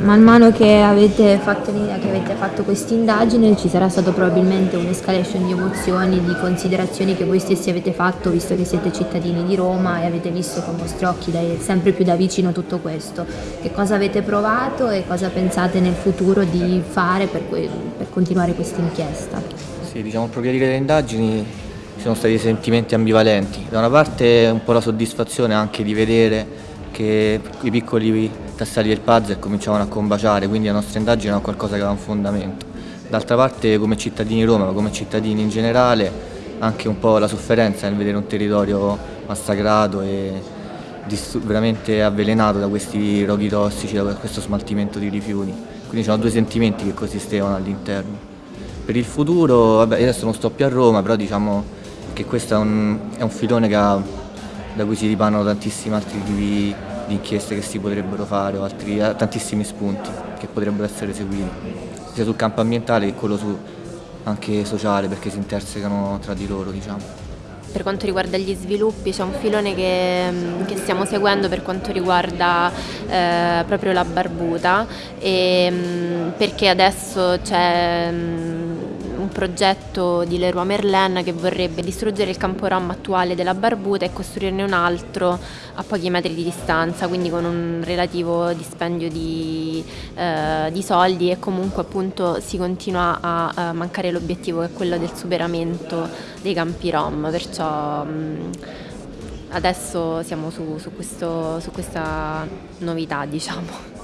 Man mano che avete fatto, fatto questa indagine ci sarà stato probabilmente un'escalation di emozioni, di considerazioni che voi stessi avete fatto visto che siete cittadini di Roma e avete visto con i vostri occhi dai, sempre più da vicino tutto questo. Che cosa avete provato e cosa pensate nel futuro di fare per, per continuare questa inchiesta? Sì, diciamo il progredire delle indagini ci sono stati sentimenti ambivalenti. Da una parte un po' la soddisfazione anche di vedere che i piccoli tasselli del puzzle cominciavano a combaciare, quindi la nostra indagine era qualcosa che aveva un fondamento. D'altra parte come cittadini di Roma, ma come cittadini in generale, anche un po' la sofferenza nel vedere un territorio massacrato e veramente avvelenato da questi roghi tossici, da questo smaltimento di rifiuti. Quindi c'erano due sentimenti che coesistevano all'interno. Per il futuro, vabbè, adesso non sto più a Roma, però diciamo che questo è un, è un filone che da cui si ripanano tantissimi altri tipi di inchieste che si potrebbero fare o altri, eh, tantissimi spunti che potrebbero essere seguiti, sia sul campo ambientale che quello su, anche sociale perché si intersecano tra di loro. Diciamo. Per quanto riguarda gli sviluppi c'è un filone che, che, stiamo seguendo per quanto riguarda eh, proprio la barbuta e, mm, perché adesso c'è mm, progetto di Leroy Merlin che vorrebbe distruggere il campo rom attuale della Barbuta e costruirne un altro a pochi metri di distanza, quindi con un relativo dispendio di, eh, di soldi e comunque appunto si continua a, a mancare l'obiettivo che è quello del superamento dei campi rom, perciò mh, adesso siamo su, su, questo, su questa novità diciamo.